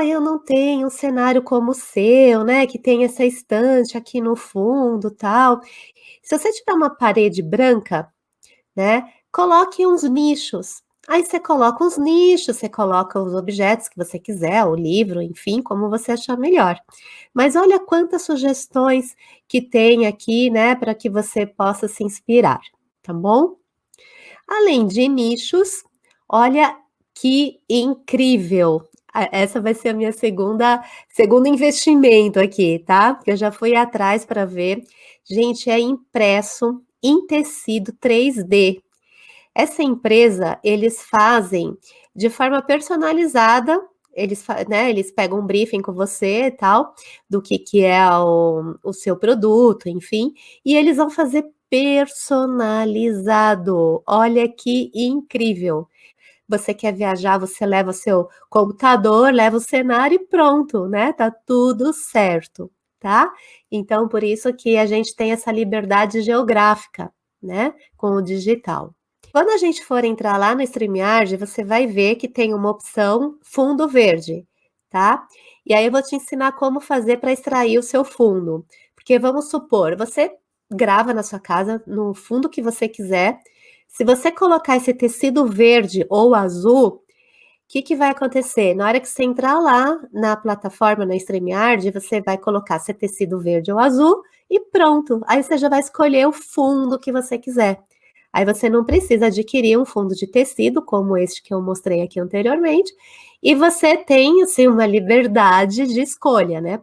ah, eu não tenho um cenário como o seu, né, que tem essa estante aqui no fundo, tal. Se você tiver uma parede branca, né, coloque uns nichos. Aí você coloca os nichos, você coloca os objetos que você quiser, o livro, enfim, como você achar melhor. Mas olha quantas sugestões que tem aqui, né, para que você possa se inspirar, tá bom? Além de nichos, olha que incrível! Essa vai ser a minha segunda segundo investimento aqui, tá? Porque eu já fui atrás para ver. Gente, é impresso em tecido 3D. Essa empresa, eles fazem de forma personalizada, eles, né, eles pegam um briefing com você e tal, do que, que é o, o seu produto, enfim, e eles vão fazer personalizado. Olha que incrível! Você quer viajar, você leva o seu computador, leva o cenário e pronto, né? Tá tudo certo, tá? Então, por isso que a gente tem essa liberdade geográfica, né? Com o digital. Quando a gente for entrar lá no StreamYard, você vai ver que tem uma opção fundo verde, tá? E aí eu vou te ensinar como fazer para extrair o seu fundo. Porque vamos supor, você grava na sua casa, no fundo que você quiser, se você colocar esse tecido verde ou azul, o que, que vai acontecer? Na hora que você entrar lá na plataforma, na StreamYard, você vai colocar se é tecido verde ou azul e pronto. Aí você já vai escolher o fundo que você quiser. Aí você não precisa adquirir um fundo de tecido, como este que eu mostrei aqui anteriormente, e você tem, assim, uma liberdade de escolha, né?